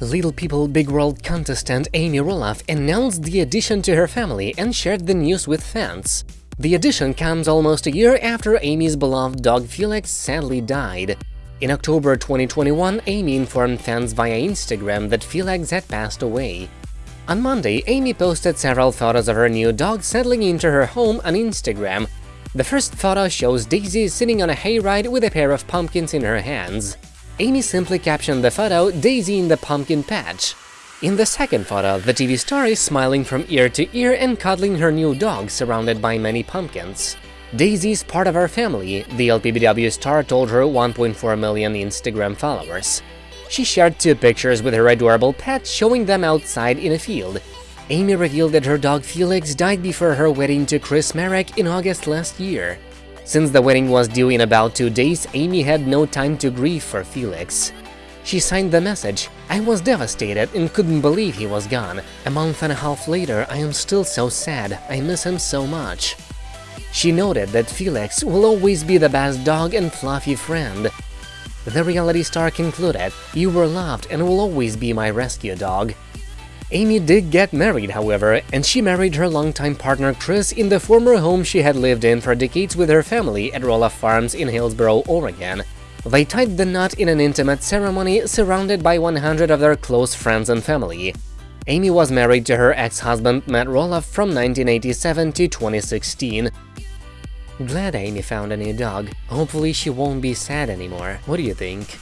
Little People Big World contestant Amy Roloff announced the addition to her family and shared the news with fans. The addition comes almost a year after Amy's beloved dog Felix sadly died. In October 2021, Amy informed fans via Instagram that Felix had passed away. On Monday, Amy posted several photos of her new dog settling into her home on Instagram. The first photo shows Daisy sitting on a hayride with a pair of pumpkins in her hands. Amy simply captioned the photo Daisy in the pumpkin patch. In the second photo, the TV star is smiling from ear to ear and cuddling her new dog surrounded by many pumpkins. Daisy is part of our family, the LPBW star told her 1.4 million Instagram followers. She shared two pictures with her adorable pet showing them outside in a field. Amy revealed that her dog Felix died before her wedding to Chris Marek in August last year. Since the wedding was due in about two days, Amy had no time to grieve for Felix. She signed the message, I was devastated and couldn't believe he was gone. A month and a half later, I am still so sad, I miss him so much. She noted that Felix will always be the best dog and fluffy friend. The reality star concluded, You were loved and will always be my rescue dog. Amy did get married, however, and she married her longtime partner Chris in the former home she had lived in for decades with her family at Roloff Farms in Hillsboro, Oregon. They tied the knot in an intimate ceremony surrounded by 100 of their close friends and family. Amy was married to her ex-husband Matt Roloff from 1987 to 2016. Glad Amy found a new dog. Hopefully she won't be sad anymore. What do you think?